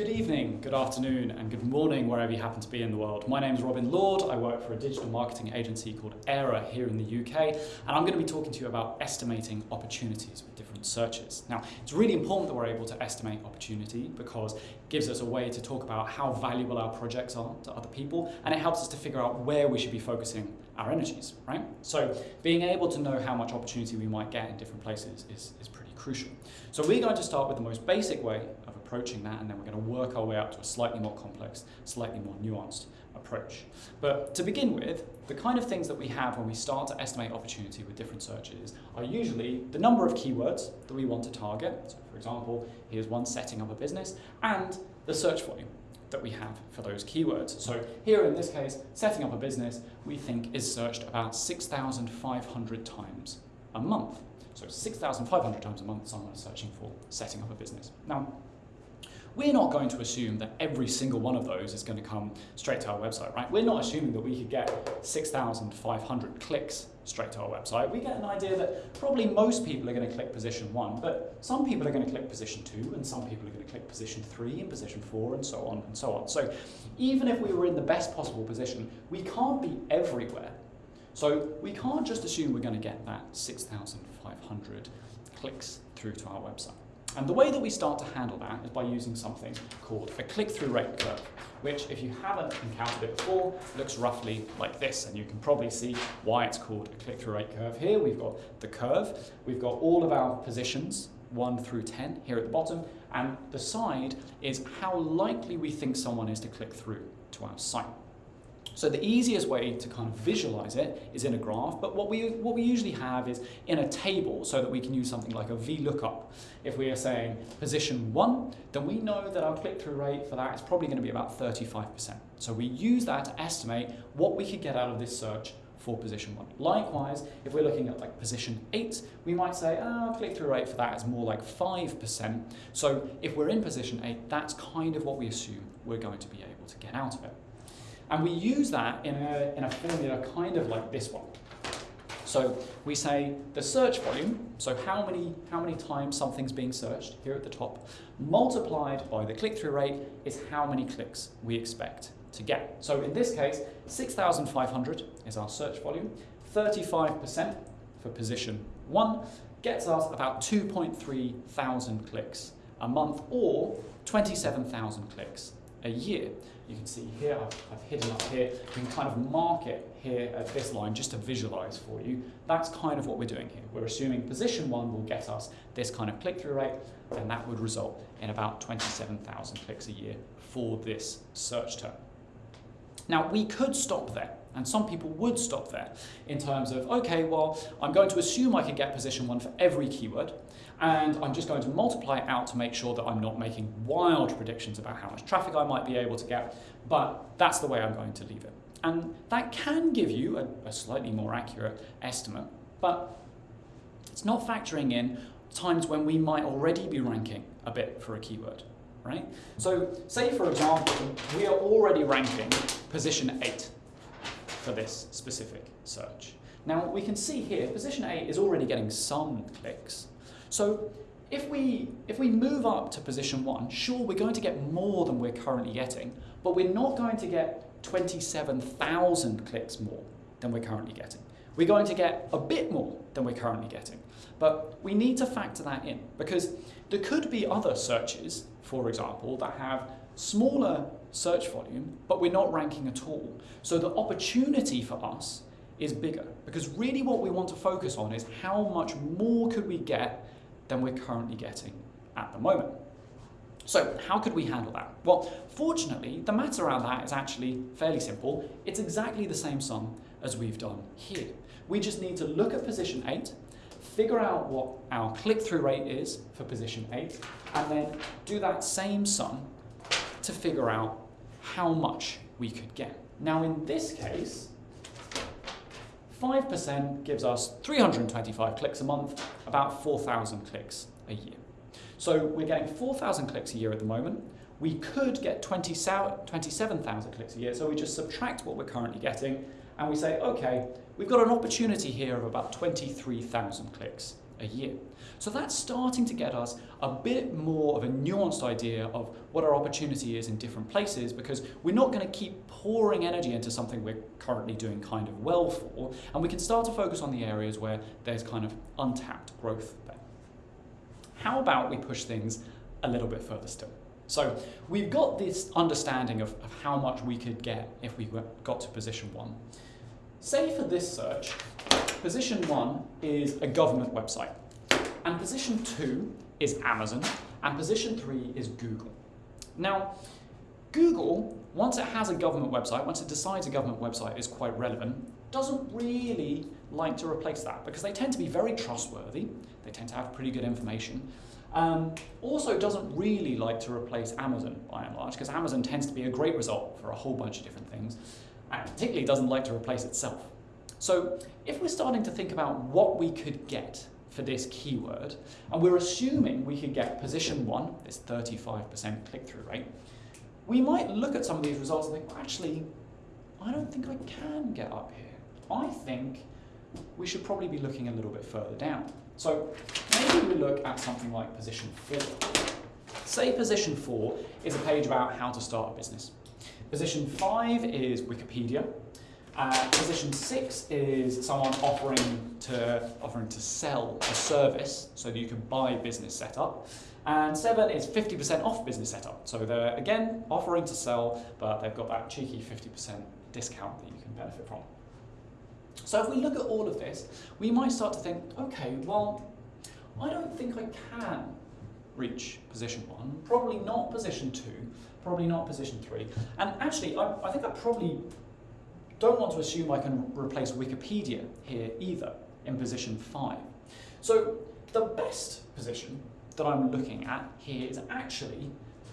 Good evening, good afternoon, and good morning wherever you happen to be in the world. My name is Robin Lord. I work for a digital marketing agency called Aira here in the UK, and I'm going to be talking to you about estimating opportunities with different searches. Now, it's really important that we're able to estimate opportunity because it gives us a way to talk about how valuable our projects are to other people, and it helps us to figure out where we should be focusing our energies, right? So being able to know how much opportunity we might get in different places is, is pretty crucial. So we're going to start with the most basic way of approaching that, and then we're going to work our way up to a slightly more complex, slightly more nuanced approach. But to begin with, the kind of things that we have when we start to estimate opportunity with different searches are usually the number of keywords that we want to target. So for example, here's one setting up a business, and the search volume that we have for those keywords. So here in this case, setting up a business, we think is searched about 6,500 times a month. So 6,500 times a month someone is searching for setting up a business. Now, we're not going to assume that every single one of those is going to come straight to our website, right? We're not assuming that we could get 6,500 clicks straight to our website. We get an idea that probably most people are going to click position one, but some people are going to click position two, and some people are going to click position three and position four, and so on and so on. So even if we were in the best possible position, we can't be everywhere. So we can't just assume we're going to get that 6,500 clicks through to our website. And the way that we start to handle that is by using something called a click-through rate curve, which if you haven't encountered it before, looks roughly like this. And you can probably see why it's called a click-through rate curve here. We've got the curve, we've got all of our positions, 1 through 10 here at the bottom, and the side is how likely we think someone is to click through to our site. So the easiest way to kind of visualize it is in a graph, but what we, what we usually have is in a table so that we can use something like a VLOOKUP. If we are saying position one, then we know that our click-through rate for that is probably going to be about 35%. So we use that to estimate what we could get out of this search for position one. Likewise, if we're looking at like position eight, we might say, oh, click-through rate for that is more like 5%. So if we're in position eight, that's kind of what we assume we're going to be able to get out of it. And we use that in a, in a formula kind of like this one. So we say the search volume, so how many, how many times something's being searched here at the top, multiplied by the click-through rate is how many clicks we expect to get. So in this case, 6,500 is our search volume, 35% for position one gets us about 2.3 thousand clicks a month or 27,000 clicks a year. You can see here, I've, I've, hidden up here, you can kind of mark it here at this line just to visualize for you. That's kind of what we're doing here. We're assuming position one will get us this kind of click-through rate, and that would result in about 27,000 clicks a year for this search term. Now, we could stop there, and some people would stop there in terms of, okay, well, I'm going to assume I can get position one for every keyword, and I'm just going to multiply it out to make sure that I'm not making wild predictions about how much traffic I might be able to get, but that's the way I'm going to leave it. And that can give you a, a slightly more accurate estimate, but it's not factoring in times when we might already be ranking a bit for a keyword, right? So say, for example, we are already ranking position 8 for this specific search. Now, we can see here, position 8 is already getting some clicks, so if we, if we move up to position one, sure, we're going to get more than we're currently getting, but we're not going to get 27,000 clicks more than we're currently getting. We're going to get a bit more than we're currently getting. But we need to factor that in because there could be other searches, for example, that have smaller search volume, but we're not ranking at all. So the opportunity for us is bigger because really what we want to focus on is how much more could we get than we're currently getting at the moment. So how could we handle that? Well, fortunately, the math around that is actually fairly simple. It's exactly the same sum as we've done here. We just need to look at position 8, figure out what our click-through rate is for position 8, and then do that same sum to figure out how much we could get. Now in this case, 5% gives us 325 clicks a month, about 4,000 clicks a year. So we're getting 4,000 clicks a year at the moment. We could get 20, 27,000 clicks a year, so we just subtract what we're currently getting and we say, okay, we've got an opportunity here of about 23,000 clicks a year. So that's starting to get us a bit more of a nuanced idea of what our opportunity is in different places because we're not going to keep pouring energy into something we're currently doing kind of well for, and we can start to focus on the areas where there's kind of untapped growth there. How about we push things a little bit further still? So we've got this understanding of, of how much we could get if we got to position one. Say for this search, position one is a government website, and position two is Amazon, and position three is Google. Now, Google, once it has a government website, once it decides a government website is quite relevant, doesn't really like to replace that because they tend to be very trustworthy, they tend to have pretty good information. Um, also doesn't really like to replace Amazon by and large because Amazon tends to be a great result for a whole bunch of different things and particularly doesn't like to replace itself. So if we're starting to think about what we could get for this keyword, and we're assuming we could get position one, this 35% click-through rate, we might look at some of these results and think, well, actually, I don't think I can get up here. I think we should probably be looking a little bit further down. So maybe we look at something like position four. Say position four is a page about how to start a business. Position five is Wikipedia. Uh, position six is someone offering to offering to sell a service so that you can buy business setup. And seven is 50% off business setup. So they're again offering to sell, but they've got that cheeky 50% discount that you can benefit from. So if we look at all of this, we might start to think, okay, well, I don't think I can reach position one, probably not position two, probably not position three. And actually, I, I think I probably don't want to assume I can replace Wikipedia here either in position five. So the best position that I'm looking at here is actually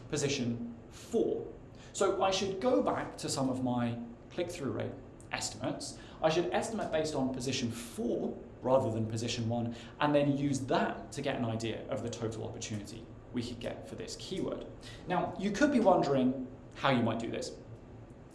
position four. So I should go back to some of my click-through rate estimates. I should estimate based on position four rather than position one, and then use that to get an idea of the total opportunity we could get for this keyword. Now, you could be wondering how you might do this.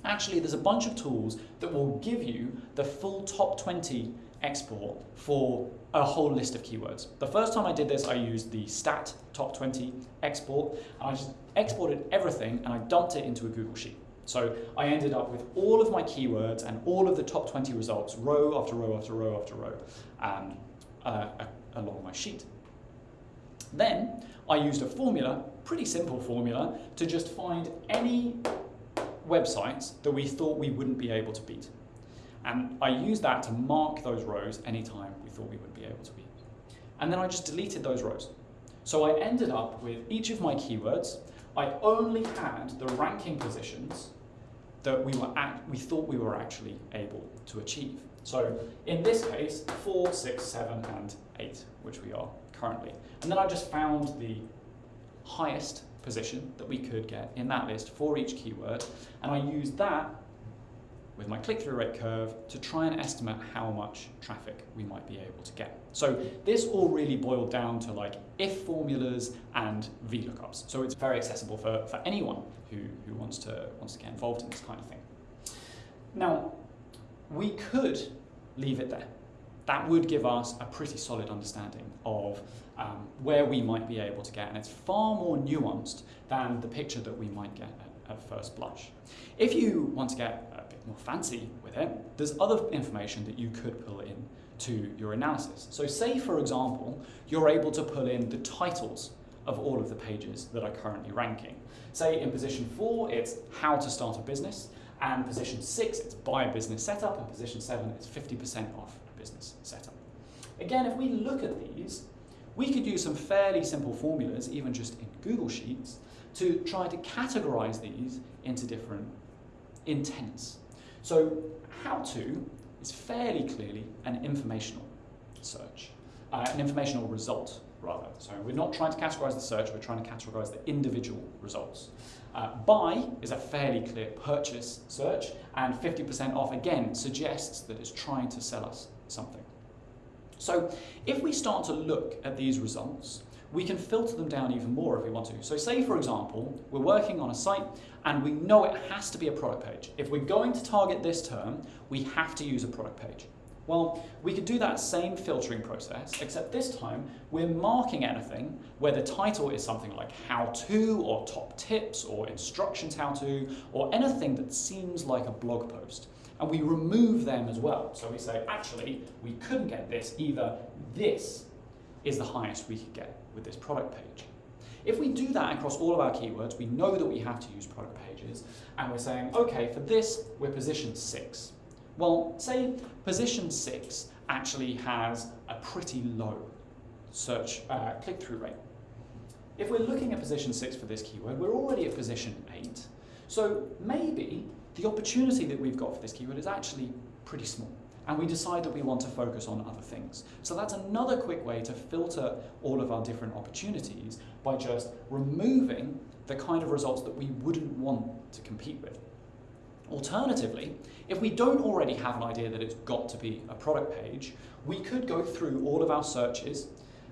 Actually, there's a bunch of tools that will give you the full top 20 export for a whole list of keywords. The first time I did this, I used the stat top 20 export, and I just exported everything and I dumped it into a Google Sheet. So I ended up with all of my keywords and all of the top 20 results, row after row after row after row, um, uh, along my sheet. Then I used a formula, pretty simple formula, to just find any websites that we thought we wouldn't be able to beat. And I used that to mark those rows anytime we thought we would be able to beat. And then I just deleted those rows. So I ended up with each of my keywords, I only had the ranking positions that we, were at, we thought we were actually able to achieve. So in this case, four, six, seven, and eight, which we are currently. And then I just found the highest position that we could get in that list for each keyword, and I used that with my click-through rate curve to try and estimate how much traffic we might be able to get. So this all really boiled down to like if formulas and VLOOKUPs. So it's very accessible for, for anyone who, who wants, to, wants to get involved in this kind of thing. Now, we could leave it there. That would give us a pretty solid understanding of um, where we might be able to get, and it's far more nuanced than the picture that we might get at, at first blush. If you want to get a bit more fancy with it, there's other information that you could pull in to your analysis. So say, for example, you're able to pull in the titles of all of the pages that are currently ranking. Say in position four, it's how to start a business, and position six, it's buy a business setup, and position seven, it's 50% off business setup. Again, if we look at these, we could use some fairly simple formulas, even just in Google Sheets, to try to categorize these into different intents. So how to is fairly clearly an informational search, uh, an informational result rather. So we're not trying to categorize the search, we're trying to categorize the individual results. Uh, buy is a fairly clear purchase search, and 50% off again suggests that it's trying to sell us something. So if we start to look at these results, we can filter them down even more if we want to. So say, for example, we're working on a site and we know it has to be a product page. If we're going to target this term, we have to use a product page. Well, we could do that same filtering process, except this time we're marking anything where the title is something like how to or top tips or instructions how to or anything that seems like a blog post. And we remove them as well. So we say, actually, we couldn't get this, either this is the highest we could get with this product page. If we do that across all of our keywords, we know that we have to use product pages, and we're saying, okay, for this, we're position six. Well, say position six actually has a pretty low search uh, click-through rate. If we're looking at position six for this keyword, we're already at position eight. So maybe the opportunity that we've got for this keyword is actually pretty small and we decide that we want to focus on other things. So that's another quick way to filter all of our different opportunities by just removing the kind of results that we wouldn't want to compete with. Alternatively, if we don't already have an idea that it's got to be a product page, we could go through all of our searches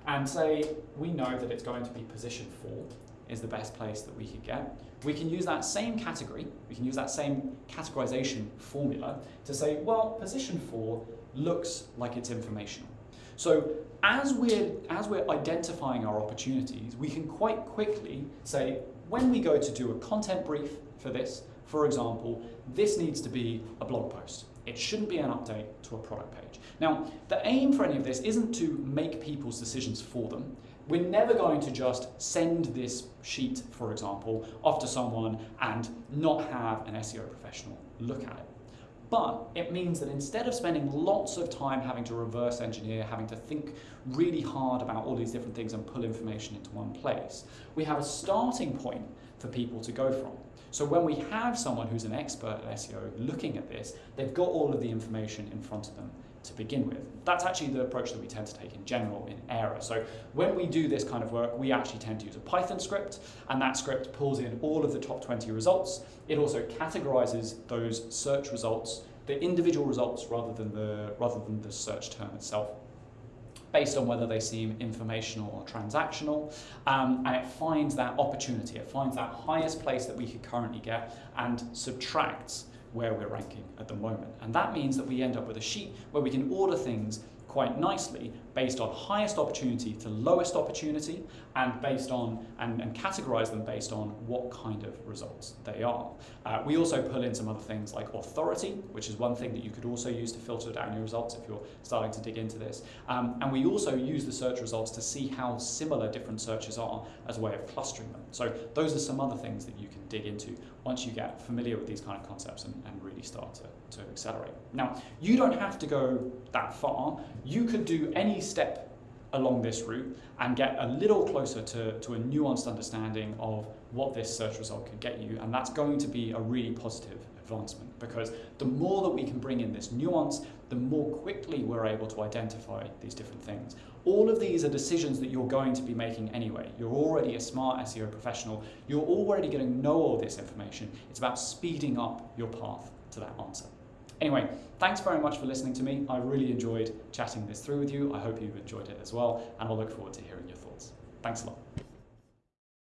and say we know that it's going to be position four is the best place that we could get. We can use that same category, we can use that same categorization formula to say, well, position four looks like it's informational. So as we're, as we're identifying our opportunities, we can quite quickly say, when we go to do a content brief for this, for example, this needs to be a blog post. It shouldn't be an update to a product page. Now, the aim for any of this isn't to make people's decisions for them. We're never going to just send this sheet, for example, off to someone and not have an SEO professional look at it. But it means that instead of spending lots of time having to reverse engineer, having to think really hard about all these different things and pull information into one place, we have a starting point for people to go from. So when we have someone who's an expert at SEO looking at this, they've got all of the information in front of them to begin with. That's actually the approach that we tend to take in general in Aira. So when we do this kind of work, we actually tend to use a Python script, and that script pulls in all of the top 20 results. It also categorizes those search results, the individual results rather than the, rather than the search term itself based on whether they seem informational or transactional, um, and it finds that opportunity, it finds that highest place that we could currently get and subtracts where we're ranking at the moment. And that means that we end up with a sheet where we can order things quite nicely based on highest opportunity to lowest opportunity and based on and, and categorize them based on what kind of results they are. Uh, we also pull in some other things like authority, which is one thing that you could also use to filter down your results if you're starting to dig into this. Um, and we also use the search results to see how similar different searches are as a way of clustering them. So those are some other things that you can dig into once you get familiar with these kind of concepts and, and really start to, to accelerate. Now, you don't have to go that far. You could do step along this route and get a little closer to, to a nuanced understanding of what this search result could get you. And that's going to be a really positive advancement because the more that we can bring in this nuance, the more quickly we're able to identify these different things. All of these are decisions that you're going to be making anyway. You're already a smart SEO professional. You're already going to know all this information. It's about speeding up your path to that answer. Anyway, thanks very much for listening to me. I really enjoyed chatting this through with you. I hope you've enjoyed it as well, and I'll look forward to hearing your thoughts. Thanks a lot.